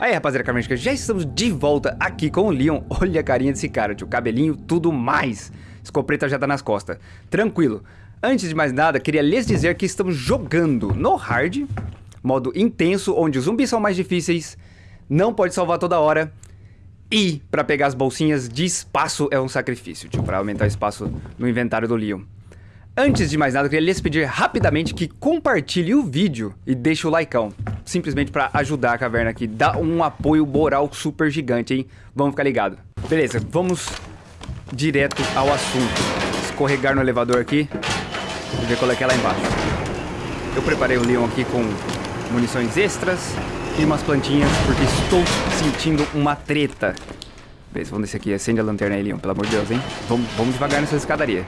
Aí, rapaziada carmética, já estamos de volta aqui com o Leon. Olha a carinha desse cara, tio. Cabelinho, tudo mais. Escopeta já tá nas costas. Tranquilo. Antes de mais nada, queria lhes dizer que estamos jogando no hard, modo intenso, onde os zumbis são mais difíceis, não pode salvar toda hora, e para pegar as bolsinhas de espaço é um sacrifício, tio, para aumentar o espaço no inventário do Leon. Antes de mais nada, eu queria lhes pedir rapidamente que compartilhe o vídeo e deixe o likeão. Simplesmente para ajudar a caverna aqui. Dá um apoio moral super gigante, hein? Vamos ficar ligado. Beleza, vamos direto ao assunto. Escorregar no elevador aqui e ver qual é que é lá embaixo. Eu preparei o Leon aqui com munições extras e umas plantinhas, porque estou sentindo uma treta. Beleza, vamos descer aqui. Acende a lanterna aí, Leon, pelo amor de Deus, hein? Vamos, vamos devagar nessa escadaria.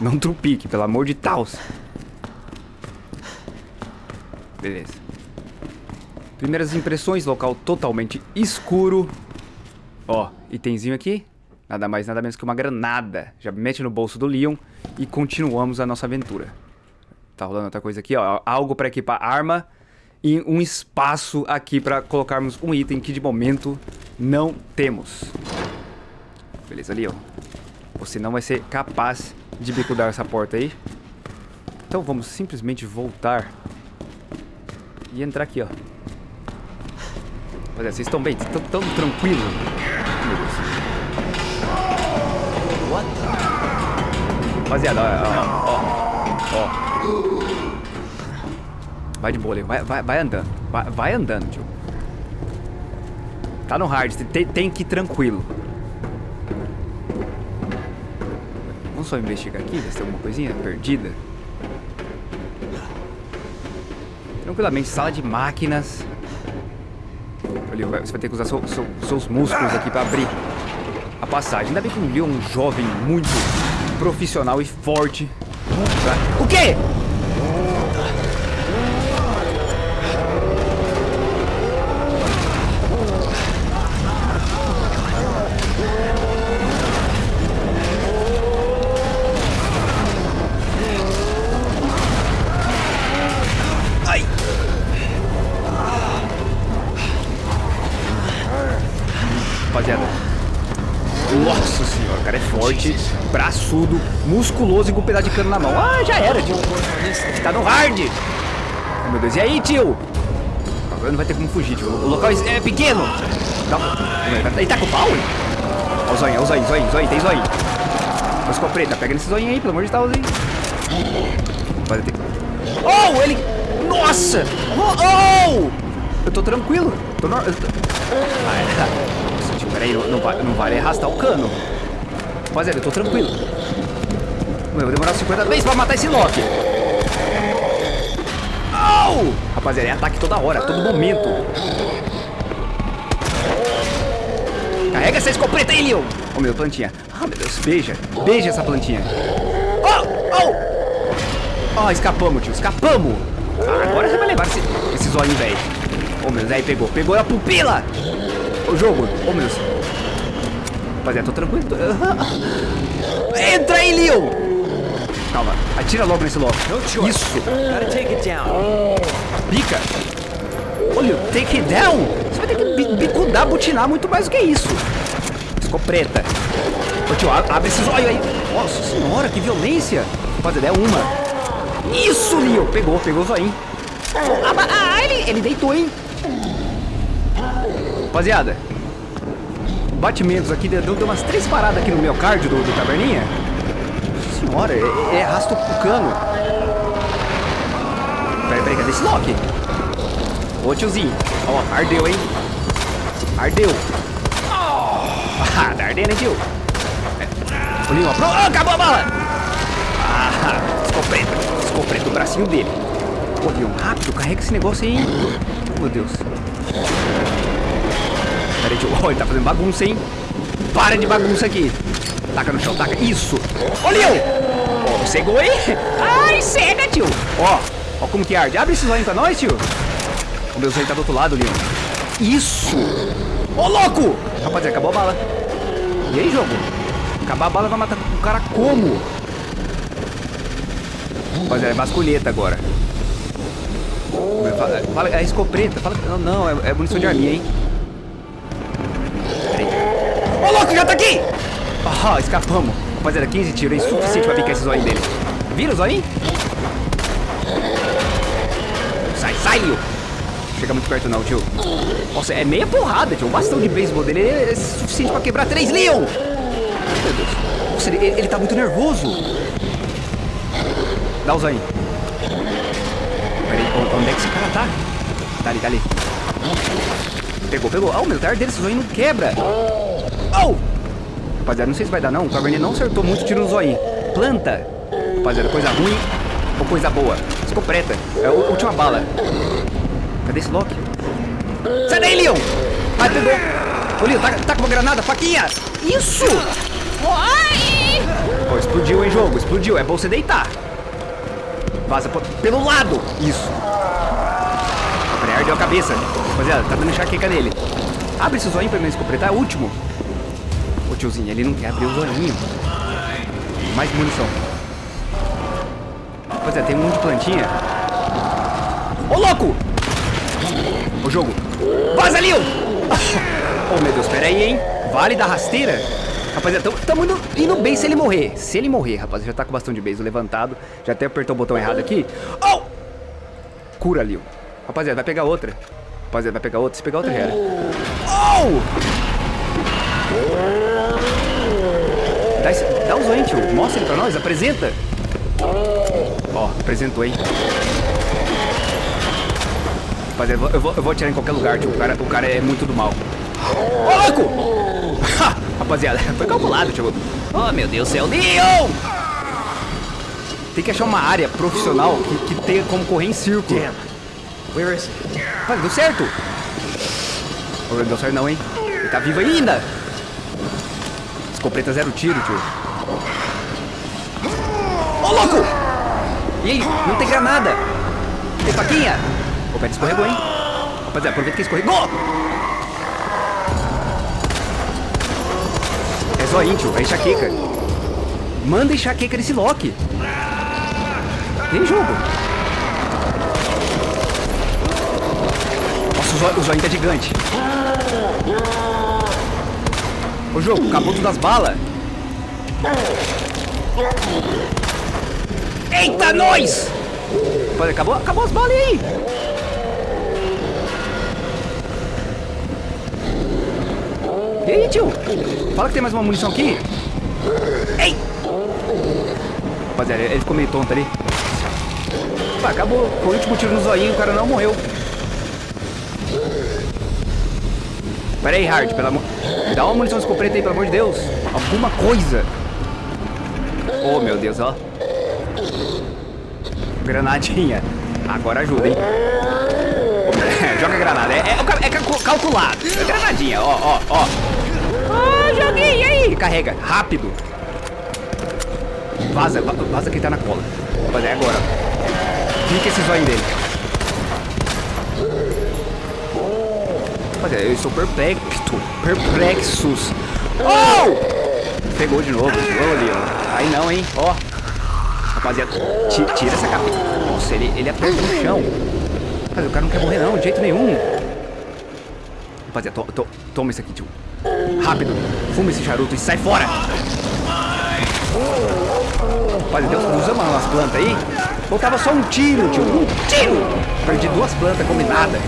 Não trupique, pelo amor de Deus. Beleza. Primeiras impressões, local totalmente escuro. Ó, itemzinho aqui. Nada mais, nada menos que uma granada. Já mete no bolso do Leon e continuamos a nossa aventura. Tá rolando outra coisa aqui, ó. Algo para equipar arma e um espaço aqui para colocarmos um item que de momento não temos. Beleza, Leon. Você não vai ser capaz de bicudar essa porta aí. Então vamos simplesmente voltar e entrar aqui, ó. Olha, vocês estão bem? Estão tão tranquilos? Meu Deus. What? Rapaziada, ó, ó, ó. Vai de boa, vai, vai, vai andando. Vai, vai andando, tio. Tá no hard, tem, tem que ir tranquilo. Vamos só investigar aqui, ver se tem alguma coisinha perdida. Tranquilamente, sala de máquinas. Você vai ter que usar seu, seu, seus músculos aqui pra abrir a passagem. Ainda bem que o Leon é um jovem muito profissional e forte. O quê? Musculoso e com um pedaço de cano na mão. Ah, já era, tio. Tá no hard. Oh, meu Deus, e aí, tio? Agora não vai ter como fugir, tio. O local é pequeno. Ele tá com pau? Olha o zoinho, olha o zoinho, zoinho, zoinho, tem zoinho. Mas com a preta, pega nesse zoinho aí, pelo amor de Deus. Ter... Oh, ele... Nossa! Oh! oh! Eu tô tranquilo. Tô no... Eu tô... Ah, Peraí, não, não, não vale arrastar o cano. Rapaziada, eu tô tranquilo. Vou demorar 50 vezes pra matar esse Loki. Oh! Rapaziada, é ataque toda hora, todo momento. Carrega essa escopeta aí, Leon. Oh, meu, plantinha. Ah, meu Deus, beija. Beija essa plantinha. Oh, oh! Oh, escapamos, tio, escapamos. Ah, agora você vai levar esse, esse zóio, velho. Oh, meu Deus, aí pegou. Pegou a pupila. O jogo. Oh, meu Deus. Rapaziada, tô tranquilo. Tô... Entra aí, Leon! Calma. Atira logo nesse logo. Isso. Pica. Olha, take it down. Você vai ter que bicudar, butinar muito mais do que isso. Ficou preta. Ô, tio, abre esses olhos aí. Nossa senhora, que violência. Rapaziada, é uma. Isso, Leon. Pegou, pegou o zoinho. Ah, ah, ele, ele deitou, hein? Rapaziada, batimentos aqui, deu, deu umas três paradas aqui no meu cardio do, do caverninha. Senhora, é, é arrasta o cano. Peraí, peraí, cadê esse Loki? Ô tiozinho, ó, ardeu, hein? Ardeu. Ah, tá ardendo, hein, tio? Olhinho, ó, pro... oh, acabou a bala! Ah, escopeta, escopeta o bracinho dele. Leon, rápido, carrega esse negócio aí? Oh, meu Deus. Pera aí, tio. Oh, ele tá fazendo bagunça, hein? Para de bagunça aqui. Taca no chão, taca. Isso. Ô, Leon. Oh, cegou, hein? Ai, cega, tio. Ó, ó como que arde. Abre esse zóio pra nós, tio. O meu zóio tá do outro lado, Leon. Isso. Ô, oh, louco. Rapaziada, acabou a bala. E aí, jogo? Acabar a bala vai matar o cara como? Rapaziada, é basculheta agora. Fala, fala, é escopeta. Fala, não, não, é, é munição de arminha, hein? Ô, louco, já tá aqui! Ah, escapamos. Rapaziada, 15 tiros, é insuficiente pra picar esse zoinho dele. Vira o zoinho? Sai, sai, Lio. Chega muito perto não, tio. Nossa, é meia porrada, tio. O bastão de beisebol dele é suficiente pra quebrar três Leon. Meu Deus. Nossa, ele, ele tá muito nervoso. Dá o zoinho. Peraí, onde é que esse cara tá? Tá ali, tá ali. Pegou, pegou. Ah, oh, meu tarde dele, esse zoinho não quebra. Rapaziada, não sei se vai dar não. O Caverninha não acertou muito tiro no zoinho. Planta. Rapaziada, coisa ruim ou coisa boa? Escopeta. É a última bala. Cadê esse Loki? Sai daí, Leon! Ah, pegou. Ô, Leon, tá, tá com uma granada, faquinha. Isso! Oi! Oh, explodiu em jogo, explodiu. É bom você deitar. Vaza pelo lado. Isso. Ardeu a cabeça. Rapaziada, tá dando enxaqueca nele. Abre esse zoinho pra mim escopetar. É o último. Ô, tiozinho, ele não quer abrir o zoinho. Mais munição. Rapaziada, tem um monte de plantinha. Ô, louco! O jogo. Vaza, Leon! oh, meu Deus, pera aí, hein? Vale da rasteira? Rapaziada, estamos indo, indo, bem se ele morrer. Se ele morrer, rapaziada, já tá com de beijo levantado. Já até apertou o botão errado aqui. Oh! Cura, Leon. Rapaziada, vai pegar outra. Rapaziada, vai pegar outra. Se pegar outra, já era. Oh! Dá, esse, dá o zoinho, tio. Mostra ele pra nós. Apresenta. Ó, apresentou, hein? Rapaziada, eu vou, eu vou atirar em qualquer lugar, tio. O cara, o cara é muito do mal. Ô, louco! Rapaziada, foi calculado, tio. Oh, meu Deus do céu. Leon! Tem que achar uma área profissional que, que tenha como correr em círculo. Damn. Where is he? Mas deu certo. Oh, não deu certo não, hein? Ele tá vivo ainda. Escopeta zero tiro, tio. Ô, louco! Aí? Não tem granada. Tem faquinha? O pé escorregou, hein? Rapaziada, aproveita que escorregou! É só tio. É enxaqueca. Manda enxaqueca nesse Loki. Tem jogo. Nossa, o zoinho tá gigante. Ô jogo, acabou tudo as balas. Eita, nós! Acabou, acabou as balas aí. E aí, tio? Fala que tem mais uma munição aqui. Ei! Rapaziada, ele ficou meio tonto ali. Pá, acabou. Foi o último tiro no zoinho, o cara não morreu. Pera aí, Hard, pelo amor... Dá uma munição de escopeta aí, pelo amor de Deus. Alguma coisa. Oh, meu Deus, ó. Granadinha. Agora ajuda, hein? Joga granada. É, é, é calculado. É granadinha, ó, ó, ó. Ah, joguei, aí? Carrega, rápido. Vaza, vaza quem tá na cola. Rapaziada, é agora. Fica esse zóio dele. Rapaziada, eu estou perplexo. Perplexos. Oh! Pegou de novo. Ô, Leon. Aí não, hein? Ó. Rapaziada, tira essa cabeça. Nossa, ele, ele aperta no chão. Rapaziada, o cara não quer morrer não, de jeito nenhum. Rapaziada, to, to, toma isso aqui, tio. Rápido. Fuma esse charuto e sai fora. Rapaziada, usa umas plantas aí. Faltava só um tiro, tio. Um tiro. Perdi duas plantas combinadas.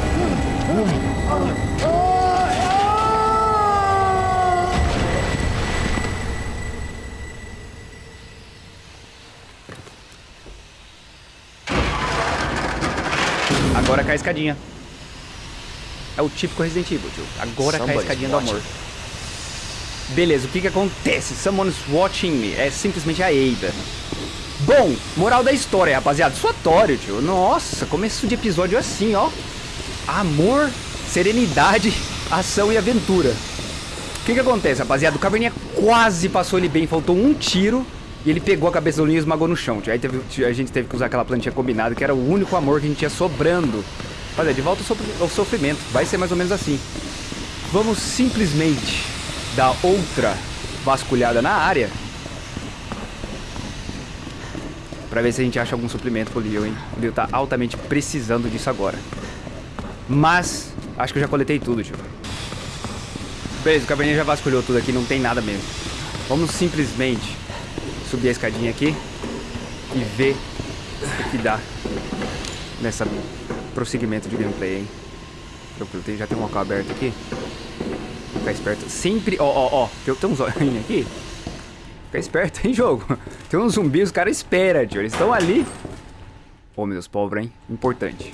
Agora cai a escadinha. É o típico Resident Evil, tio. Agora cai a escadinha do amor. Beleza, o que que acontece? Someone's watching me. É simplesmente a Ada. Bom, moral da história, rapaziada. Suatório, tio. Nossa, começo de episódio assim, ó. Amor, serenidade, ação e aventura. O que que acontece, rapaziada? O Caverninha quase passou ele bem. Faltou um tiro. E ele pegou a cabeça do e esmagou no chão. Aí teve, a gente teve que usar aquela plantinha combinada, que era o único amor que a gente tinha sobrando. Rapaziada, de volta ao sofrimento. Vai ser mais ou menos assim. Vamos simplesmente dar outra vasculhada na área. Pra ver se a gente acha algum suplemento pro Leo, hein? O Leo tá altamente precisando disso agora. Mas, acho que eu já coletei tudo, tio. Beleza, o caverninha já vasculhou tudo aqui, não tem nada mesmo. Vamos simplesmente subir a escadinha aqui e ver o que dá nessa prosseguimento de gameplay, hein? Tranquilo, já tem um local aberto aqui. Ficar esperto. Sempre, ó, ó, ó, tem, tem uns olhinhos aqui. Fica esperto, hein, jogo? Tem uns zumbis, os caras esperam, tio. Eles estão ali. Ô, oh, meu Deus, pobre, hein? Importante.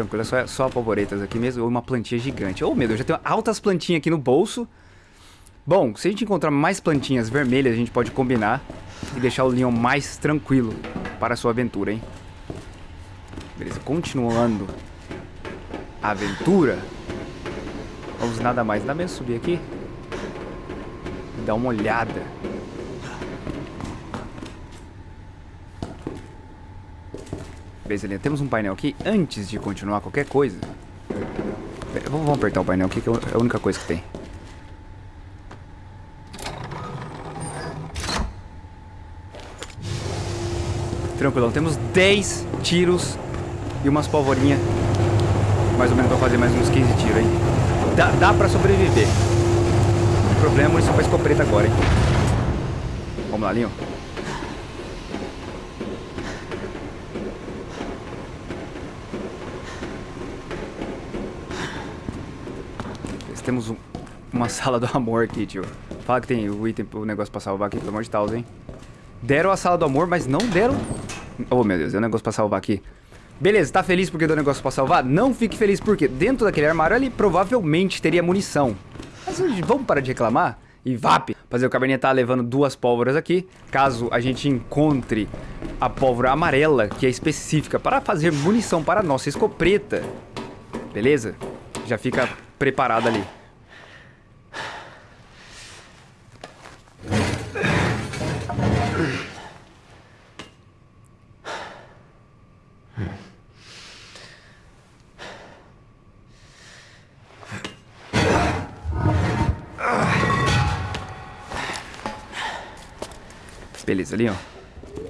Tranquilo, é só, só polvoretas aqui mesmo. Ou uma plantinha gigante. Oh, meu Deus, já tem altas plantinhas aqui no bolso. Bom, se a gente encontrar mais plantinhas vermelhas, a gente pode combinar e deixar o Leon mais tranquilo para a sua aventura, hein? Beleza, continuando a aventura. Vamos nada mais, nada menos subir aqui. E dar uma olhada. Beleza, temos um painel aqui. Antes de continuar qualquer coisa... Vamos apertar o painel aqui, que é a única coisa que tem. Tranquilão, temos 10 tiros e umas polvorinhas. Mais ou menos pra fazer mais uns 15 tiros, hein? Dá, dá pra sobreviver. O problema é munição pra escopeta agora, hein? Vamos lá, Linho. Temos um, uma sala do amor aqui, tio. Fala que tem o item, o negócio pra salvar aqui, pelo amor de Deus, hein? Deram a sala do amor, mas não deram... Oh, meu Deus, é um negócio pra salvar aqui. Beleza, tá feliz porque deu negócio pra salvar? Não fique feliz porque dentro daquele armário ali provavelmente teria munição. Mas vamos parar de reclamar? E VAP! Fazer o cabernet tá levando duas pólvoras aqui. Caso a gente encontre a pólvora amarela, que é específica para fazer munição para a nossa escopeta. Beleza? Já fica preparado ali. Beleza, Leon.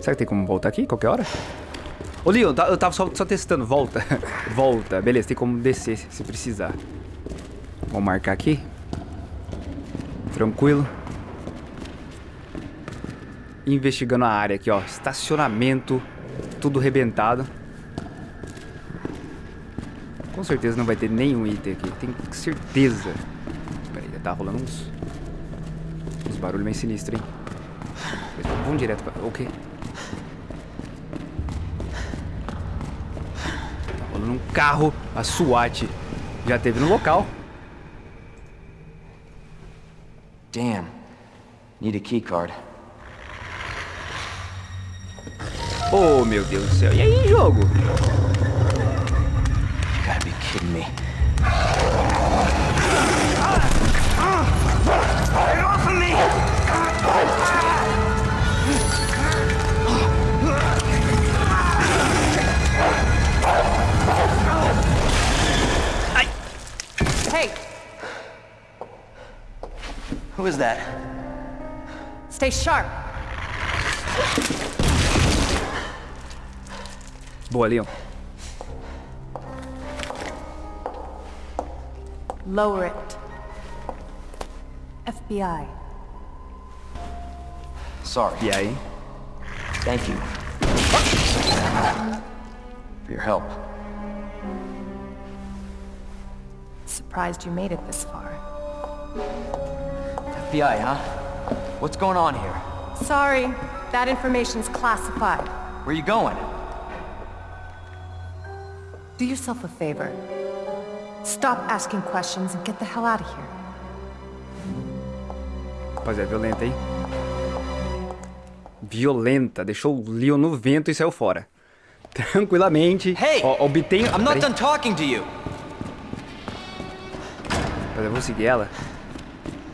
Será que tem como voltar aqui qualquer hora? Ô, Leon, tá, eu tava só, só testando. Volta. Volta. Beleza, tem como descer se precisar. Vamos marcar aqui. Tranquilo. Investigando a área aqui, ó. Estacionamento. Tudo rebentado. Com certeza não vai ter nenhum item aqui. Tenho certeza. Peraí, tá rolando uns... Uns barulhos meio sinistros, hein? Vamos direto pra... Tá rolando um carro. A SWAT já teve no local. Damn. Need a key card. Oh, meu Deus do céu. E aí, jogo? You gotta be kidding me. Who is that? Stay sharp. Boa, Leon. Lower it. FBI. Sorry. E aí? Eh? Thank you. For your help. Surprised you made it this far. FBI, huh? What's going on here? Sorry, that information's classified. Where you going? Do yourself a favor. Stop asking questions and get the hell out of here. Rapaziada, violenta, hein? Violenta. Deixou o Leon no vento e saiu fora. Tranquilamente. Hey! Ó, obtém... I'm not done talking to you! Rapaziada, eu vou seguir ela.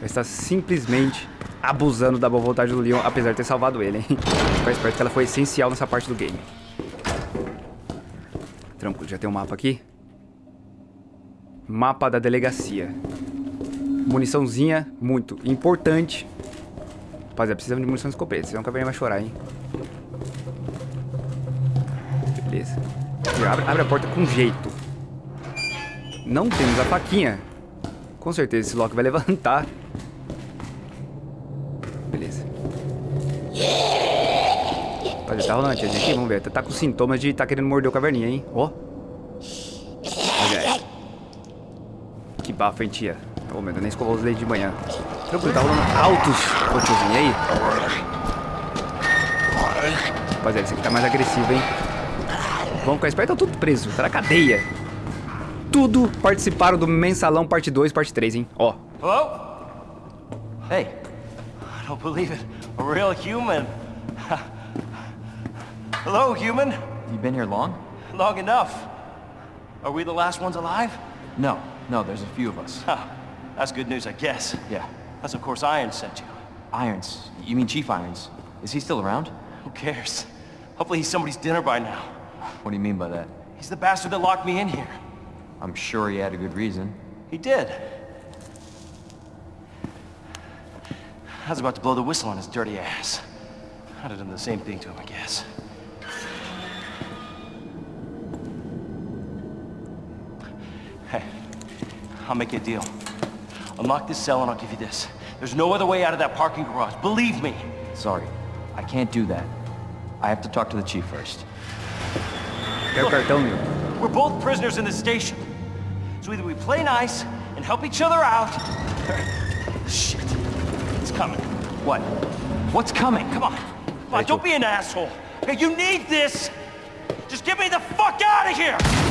Está simplesmente abusando da boa vontade do Leon, apesar de ter salvado ele, hein? Fica esperto que ela foi essencial nessa parte do game. Tranquilo, já tem um mapa aqui. Mapa da delegacia. Muniçãozinha muito importante. Rapaziada, precisamos de munição de escopeta, senão o caverninha vai chorar, hein? Beleza. Abre, abre a porta com jeito. Não temos a faquinha. Com certeza esse Loki vai levantar. Beleza. Olha, tá rolando a tiazinha aqui, vamos ver. Tá com sintomas de tá querendo morder o caverninha, hein? Ó. Olha aí. Que bafo, hein, tia? Ô, meu, eu nem escovou os dentes de manhã. Tranquilo, tá rolando altos. Ô, tiozinho, aí? Rapaziada, esse aqui tá mais agressivo, hein? Vamos ficar esperto, tá tudo preso. Tá na cadeia. Tudo participaram do Mensalão Parte 2, Parte 3, hein? Ó. Hello? Hey. I don't believe it. A real human. Hello, human. You been here long? Long enough. Are we the last ones alive? No, no, there's a few of us. Huh. That's good news, I guess. Yeah. That's of course Iron sent you. Irons. You mean Chief Irons? Is he still around? Who cares? Hopefully he's somebody's dinner by now. What do you mean by that? He's the bastard that locked me in here. I'm sure he had a good reason. He did. I was about to blow the whistle on his dirty ass. I'd have done the same thing to him, I guess. I'll make you a deal. Unlock this cell and I'll give you this. There's no other way out of that parking garage, believe me. Sorry, I can't do that. I have to talk to the chief first. O. We're both prisoners in this station. So either we play nice and help each other out. Shit. It's coming. What? What's coming? Come on. Come on, don't be an asshole. Okay, you need this. Just get me the fuck out of here!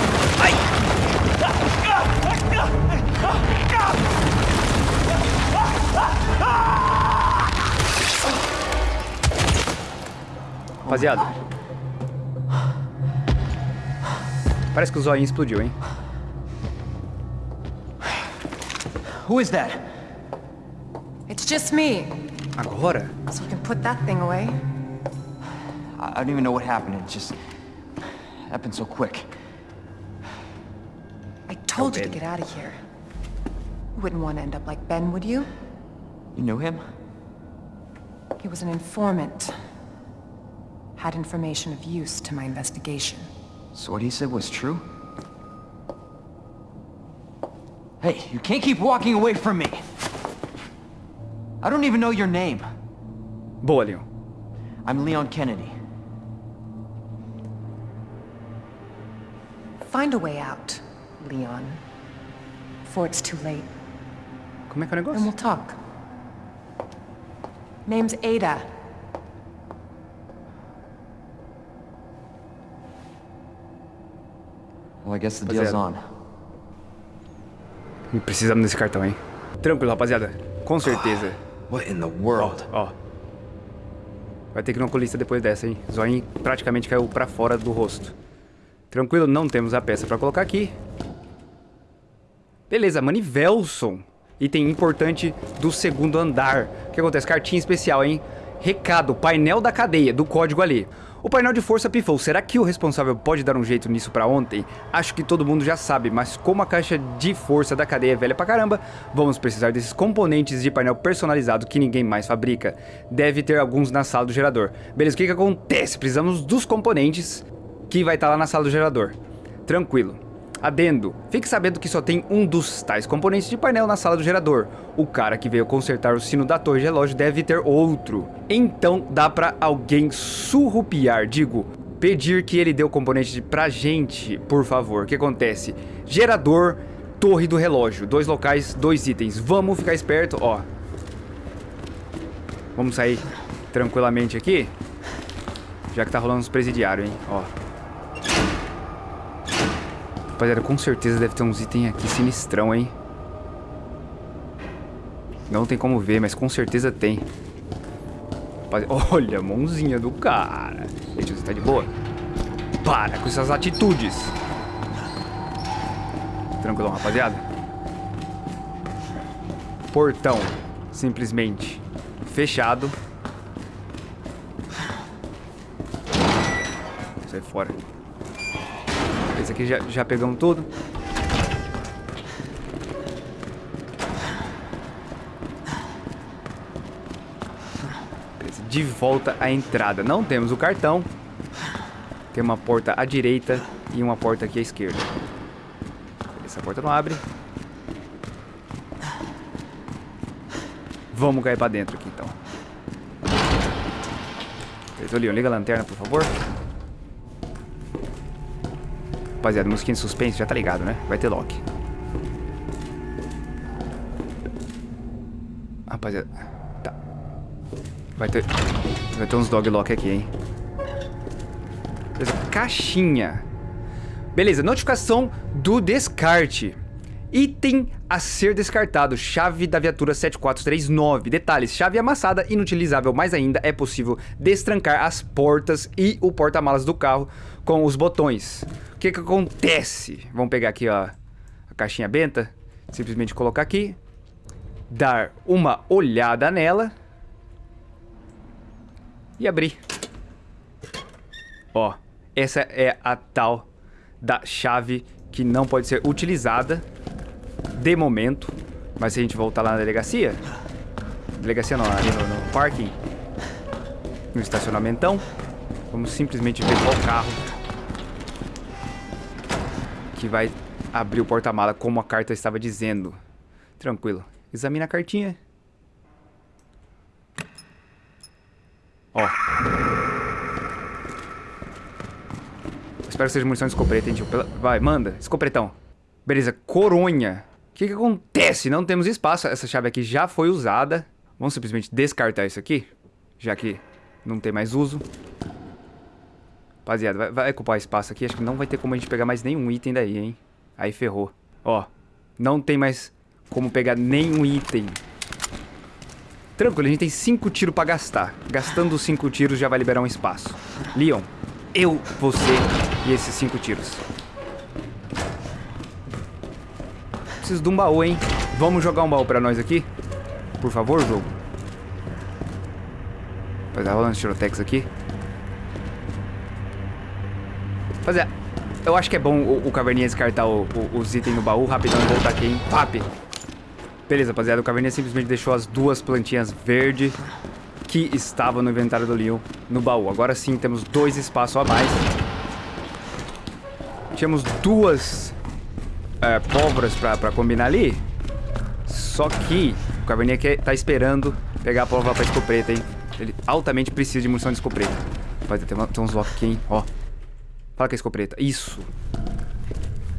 Rapaziada. Parece que o zoinho explodiu, hein? Who is that? It's just me, Agora? so we can put that thing away. I, I don't even know what happened. It just happened so quick. I told you to get out of here. You wouldn't want to end up like Ben, would you? You knew him? He was an informant. Had information of use to my investigation. So what he said was true? Hey, you can't keep walking away from me! I don't even know your name. Boa, Leon. I'm Leon Kennedy. Find a way out, Leon. Before it's too late. Como é que é o And we'll talk. Name's Ada. Well, I guess the Rapaziada. deal's on. Precisamos desse cartão, hein? Tranquilo, rapaziada. Com certeza. What in the world? Ó. Vai ter que ir no oculista depois dessa, hein? Zoinho praticamente caiu pra fora do rosto. Tranquilo, não temos a peça pra colocar aqui. Beleza, Manivelson. Item importante do segundo andar. O que acontece? Cartinha especial, hein? Recado, painel da cadeia, do código ali. O painel de força pifou. Será que o responsável pode dar um jeito nisso pra ontem? Acho que todo mundo já sabe, mas como a caixa de força da cadeia é velha pra caramba, vamos precisar desses componentes de painel personalizado que ninguém mais fabrica. Deve ter alguns na sala do gerador. Beleza, o que que acontece? Precisamos dos componentes que vai estar lá na sala do gerador. Tranquilo. Adendo, fique sabendo que só tem um dos tais componentes de painel na sala do gerador. O cara que veio consertar o sino da torre de relógio deve ter outro. Então dá pra alguém surrupiar, digo, pedir que ele dê o componente pra gente, por favor. O que acontece? Gerador, torre do relógio. Dois locais, dois itens. Vamos ficar esperto, ó. Vamos sair tranquilamente aqui. Já que tá rolando os presidiários, hein? Ó. Rapaziada, com certeza deve ter uns itens aqui sinistrão, hein? Não tem como ver, mas com certeza tem. Rapaziada, olha a mãozinha do cara. Gente, você tá de boa? Para com essas atitudes. Tranquilão, rapaziada. Portão, simplesmente fechado. Sai fora. Aqui já, já pegamos tudo. De volta à entrada. Não temos o cartão. Tem uma porta à direita e uma porta aqui à esquerda. Essa porta não abre. Vamos cair pra dentro aqui, então. Leon, liga a lanterna, por favor. Rapaziada, musiquinha de suspense, já tá ligado, né? Vai ter lock. Rapaziada, tá. Vai ter... Vai ter uns dog lock aqui, hein? Beleza, caixinha. Beleza, notificação do descarte. Item a ser descartado, chave da viatura 7439. Detalhes, chave amassada, inutilizável, mas ainda é possível destrancar as portas e o porta-malas do carro com os botões. Que que acontece? Vamos pegar aqui ó, a caixinha benta, simplesmente colocar aqui, dar uma olhada nela e abrir. Ó, essa é a tal da chave que não pode ser utilizada de momento. Mas se a gente voltar lá na delegacia, delegacia não, ali no, no parking, no estacionamentão, vamos simplesmente ver qual carro que vai abrir o porta-mala como a carta estava dizendo. Tranquilo. Examina a cartinha. Ó. Espero que seja munição de escopeta, hein, tio. Vai, manda. Escopretão. Beleza, coronha. O que, que acontece? Não temos espaço. Essa chave aqui já foi usada. Vamos simplesmente descartar isso aqui. Já que não tem mais uso. Rapaziada, vai, vai ocupar espaço aqui. Acho que não vai ter como a gente pegar mais nenhum item daí, hein? Aí ferrou. Ó, não tem mais como pegar nenhum item. Tranquilo, a gente tem cinco tiros pra gastar. Gastando os cinco tiros já vai liberar um espaço. Leon, eu, você e esses cinco tiros. Preciso de um baú, hein? Vamos jogar um baú pra nós aqui? Por favor, jogo. Fazer rolando tirotex aqui. Fazer. Eu acho que é bom o, o Caverninha descartar o, o, os itens no baú rapidão e voltar aqui, hein? Pap! Beleza, rapaziada. O Caverninha simplesmente deixou as duas plantinhas verdes que estavam no inventário do Leon no baú. Agora sim, temos dois espaços a mais. Tínhamos duas é, pólvoras pra, pra combinar ali. Só que o Caverninha quer, tá esperando pegar a pólvora pra escopeta, hein? Ele altamente precisa de munição de escopeta. Rapaziada, tem, tem uns lock aqui, hein? Ó. Fala que é escopeta. Isso.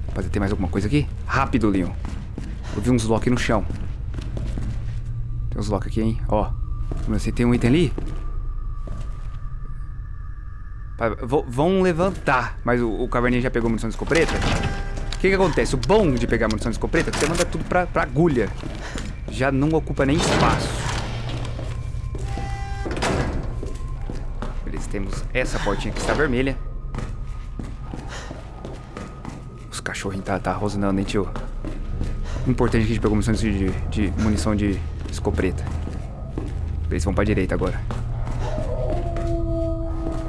Rapaziada, tem mais alguma coisa aqui? Rápido, Leon. Eu vi uns lock no chão. Tem uns lock aqui, hein? Ó. Assim, tem um item ali? Vão levantar. Mas o, o já pegou munição de escopeta? O que que acontece? O bom de pegar munição de escopeta é que você manda tudo pra, pra agulha. Já não ocupa nem espaço. Beleza, temos essa portinha que está vermelha. Os cachorrinhos tá, tá rosnando, hein, tio? Importante que a gente pegou munição de, de, de munição de escopeta. Eles vão pra direita agora.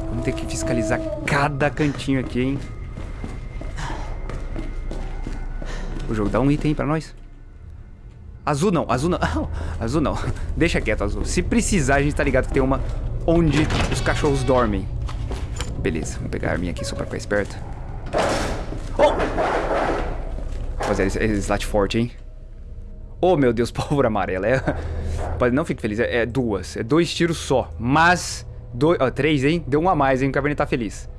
Vamos ter que fiscalizar cada cantinho aqui, hein? O jogo dá um item pra nós. Azul não, azul não. azul não. Deixa quieto, azul. Se precisar, a gente tá ligado que tem uma onde os cachorros dormem. Beleza, vamos pegar a arminha aqui só pra ficar esperto. Oh! Rapaziada, esse slat forte, hein? Oh, meu Deus, pólvora amarela. É... Não fique feliz, é, é, duas. É dois tiros só. Mas, dois, ó, três, hein? Deu um a mais, hein? O Caverninha tá feliz.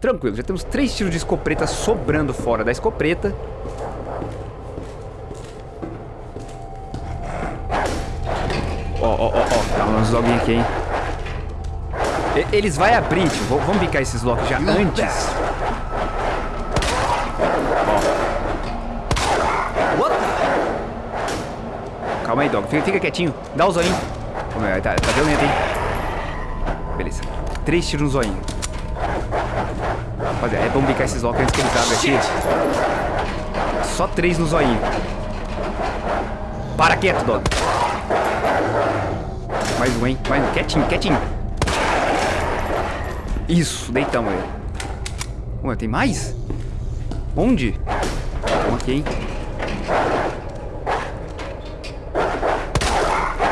Tranquilo, já temos três tiros de escopeta sobrando fora da escopeta. Ó, ó, ó, ó. Tá uns loguinhos aqui, hein? Eles vai abrir, tio. Vamos picar esses locks já antes. Calma aí, dog. Fica, fica quietinho. Dá o zoinho. Tá, tá violento, hein? Beleza. Três tiros no zoinho. Rapaziada, é bom bicar esses locks antes que eles abrem aqui. Só três no zoinho. Para quieto, dog. Mais um, hein? Mais um. Quietinho, quietinho. Isso, deitamos ele. Ué, tem mais? Onde? Vamos aqui, hein?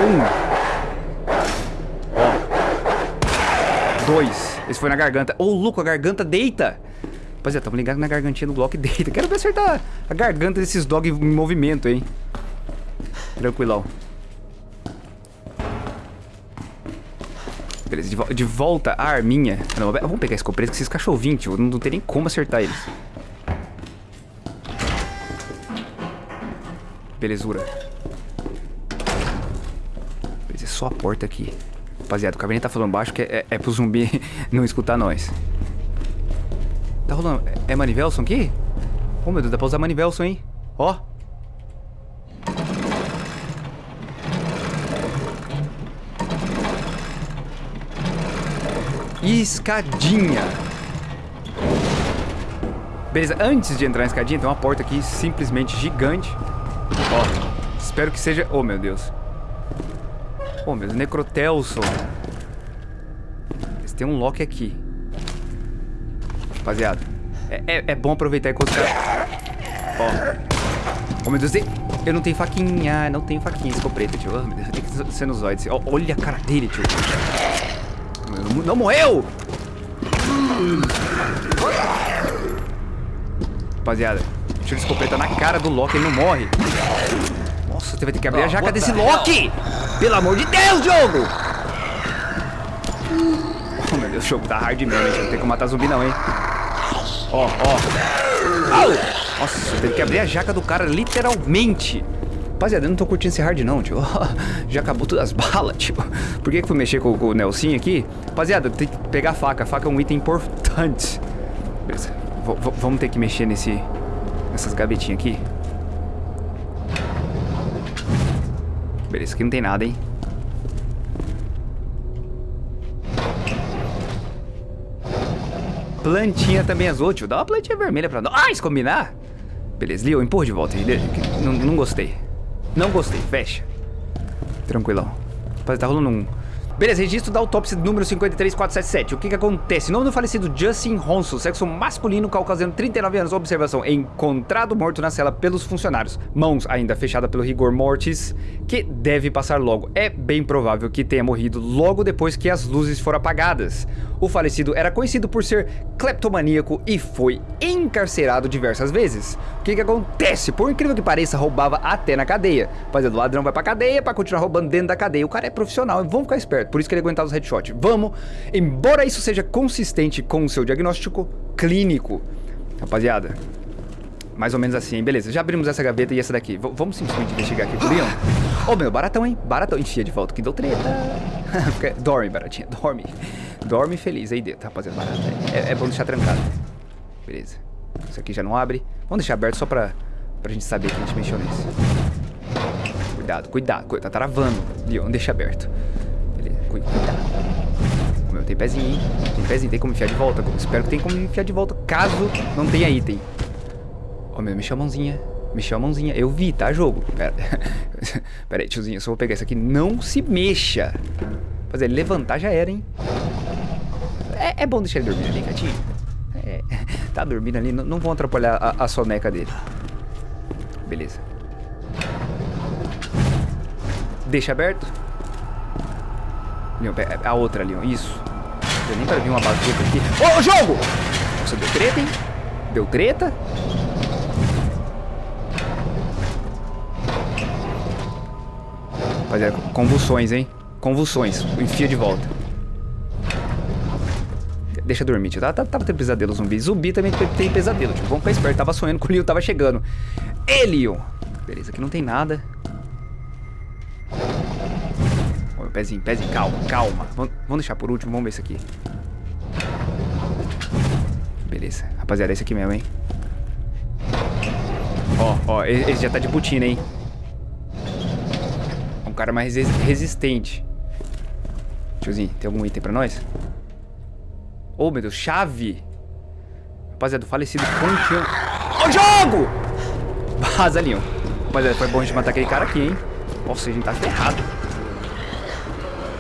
Um. Ó. Dois. Esse foi na garganta. Ô, oh, louco, a garganta deita. Rapaziada, tamo ligado na gargantinha do Glock deita. Quero ver acertar a garganta desses dog em movimento, hein. Tranquilão. Beleza, de, vo de volta a arminha. Não, vamos pegar a escopeta que esses cachorrinhos, tio. Não, não tem nem como acertar eles. Belezura. Só a porta aqui. Rapaziada, o cabinet tá falando baixo que é, é, pro zumbi não escutar nós. Tá rolando... É, é Manivelson aqui? Oh, meu Deus, dá pra usar Manivelson, hein? Ó. Escadinha. Beleza, antes de entrar na escadinha, tem uma porta aqui simplesmente gigante. Ó, espero que seja... Oh, meu Deus. Oh, meu Deus, Necrotelson. Tem um lock aqui. Rapaziada, é, é, é bom aproveitar enquanto... Ó. Oh, meu Deus, eu não tenho faquinha. Não tenho faquinha, escopeta, tio. Oh, meu Deus, tem que ser nos olhos. olha a cara dele, tio. Não, não morreu! Rapaziada, tiro escopeta na cara do Loki, ele não morre. Nossa, você vai ter que abrir a jaca desse Loki! Pelo amor de Deus, jogo! Oh, meu Deus, o jogo tá hard mesmo, gente. Não tem como matar zumbi não, hein? Ó, ó. Nossa, teve que abrir a jaca do cara, literalmente. Rapaziada, eu não tô curtindo esse hard não, tio. Já acabou todas as balas, tio. Por que que fui mexer com, com o Nelson aqui? Rapaziada, tem que pegar a faca. A faca é um item importante. Beleza. V vamos ter que mexer nesse... Nessas gavetinhas aqui. Beleza, aqui não tem nada, hein? Plantinha também azul, tio. Dá uma plantinha vermelha pra nós combinar. Beleza, Leo, empurra de volta. Não, não gostei. Não gostei, fecha. Tranquilão. Rapaz, tá rolando um... Beleza, registro da autópsia número 53477. O que que acontece? Nome do falecido Justin Ronson, sexo masculino, caucasiano, 39 anos. Observação, encontrado morto na cela pelos funcionários. Mãos ainda fechada pelo rigor mortis, que deve passar logo. É bem provável que tenha morrido logo depois que as luzes foram apagadas. O falecido era conhecido por ser cleptomaníaco e foi encarcerado diversas vezes. Que que acontece? Por incrível que pareça, roubava até na cadeia. Fazendo o ladrão vai pra cadeia pra continuar roubando dentro da cadeia. O cara é profissional, vamos ficar esperto. Por isso que ele aguentava os headshots. Vamos, embora isso seja consistente com o seu diagnóstico clínico. Rapaziada, mais ou menos assim, beleza. Já abrimos essa gaveta e essa daqui. V vamos simplesmente investigar aqui o. Ô, oh, meu, baratão, hein? Baratão. Enfia de volta, que deu treta. dorme, baratinha, dorme. Dorme feliz aí dentro, rapaziada. Barata. É, é bom deixar trancado. Beleza. Isso aqui já não abre. Vamos deixar aberto só pra, pra gente saber que a gente mexeu nesse. Cuidado, cuidado. Tá travando. Leon, deixa aberto. Beleza, cuidado. Meu, tem pezinho, hein? Tem pezinho, tem como enfiar de volta. Espero que tenha como enfiar de volta, caso não tenha item. Ó, oh, meu, mexeu a mãozinha. Mexeu a mãozinha. Eu vi, tá, jogo? Pera. Pera aí, tiozinho. Eu só vou pegar isso aqui. Não se mexa. Fazer levantar já era, hein? É, é bom deixar ele dormir ali, gatinho. Tá dormindo ali. Não, não vão atrapalhar a, a soneca dele. Beleza. Deixa aberto. Leon, a outra, Leon. Isso. Deu nem pra vir uma bazuca aqui. Ô, jogo! Nossa, deu treta, hein? Deu treta. Rapaziada, convulsões, hein? Convulsões. Enfia de volta. Deixa dormir, tio. Tava, tava tendo pesadelo zumbi. Zumbi também tem pesadelo, tipo. Vamos ficar esperto. Tava sonhando que o Leon tava chegando. Elion. Beleza, aqui não tem nada. Ó, pezinho, pezinho. Calma, calma. Vamos, vamos deixar por último. Vamos ver isso aqui. Beleza. Rapaziada, é esse aqui mesmo, hein? Ó, ó. Esse já tá de botina, hein? cara mais resistente. Tiozinho, tem algum item pra nós? Oh, meu Deus, chave! Rapaziada, do falecido pontinho. Ô, jogo! Vaza ó. Rapaziada, foi bom a gente matar aquele cara aqui, hein? Nossa, a gente tá ferrado.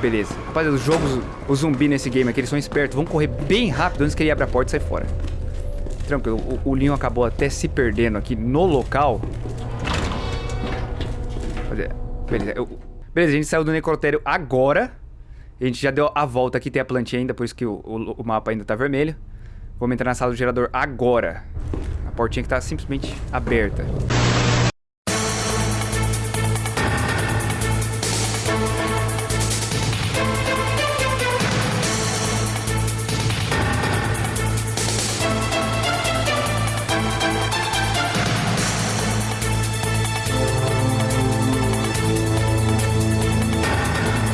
Beleza. Rapaziada, os jogos, os zumbi nesse game aqui, eles são espertos. Vamos correr bem rápido antes que ele abra a porta e sair fora. Tranquilo, o, o Leon acabou até se perdendo aqui no local. Rapaziada, Beleza, eu... Beleza, a gente saiu do necrotério agora. A gente já deu a volta aqui, tem a plantinha ainda, por isso que o, o, o mapa ainda tá vermelho. Vamos entrar na sala do gerador agora. A portinha que tá simplesmente aberta.